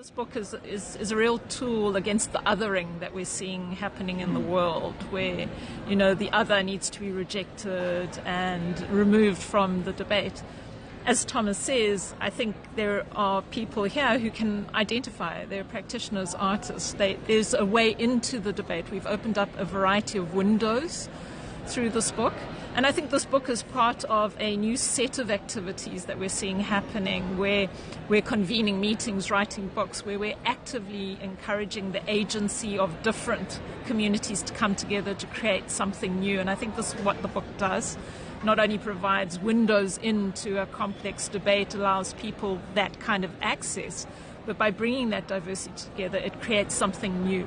This book is, is, is a real tool against the othering that we're seeing happening in the hmm. world, where, you know, the other needs to be rejected and removed from the debate. As Thomas says, I think there are people here who can identify. They're practitioners, artists. They, there's a way into the debate. We've opened up a variety of windows through this book. And I think this book is part of a new set of activities that we're seeing happening where we're convening meetings, writing books, where we're actively encouraging the agency of different communities to come together to create something new. And I think this is what the book does. Not only provides windows into a complex debate, allows people that kind of access, but by bringing that diversity together, it creates something new.